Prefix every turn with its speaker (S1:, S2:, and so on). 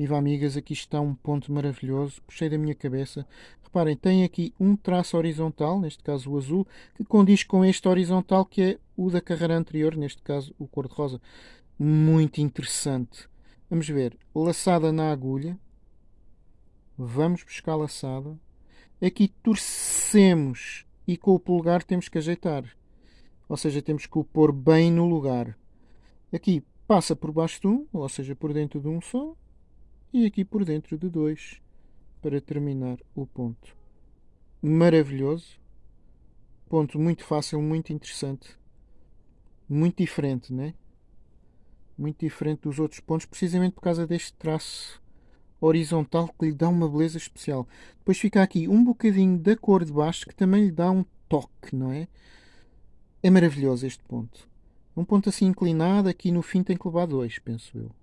S1: Viva amigas, aqui está um ponto maravilhoso, puxei da minha cabeça. Reparem, tem aqui um traço horizontal, neste caso o azul, que condiz com este horizontal que é o da carreira anterior, neste caso o cor-de-rosa. Muito interessante. Vamos ver, laçada na agulha. Vamos buscar laçada. Aqui torcemos e com o polegar temos que ajeitar. Ou seja, temos que o pôr bem no lugar. Aqui passa por baixo de um, ou seja, por dentro de um só, e aqui por dentro de dois, para terminar o ponto. Maravilhoso. Ponto muito fácil, muito interessante. Muito diferente, né? Muito diferente dos outros pontos, precisamente por causa deste traço horizontal que lhe dá uma beleza especial. Depois fica aqui um bocadinho da cor de baixo que também lhe dá um toque, não é? É maravilhoso este ponto. Um ponto assim inclinado, aqui no fim tem que levar dois, penso eu.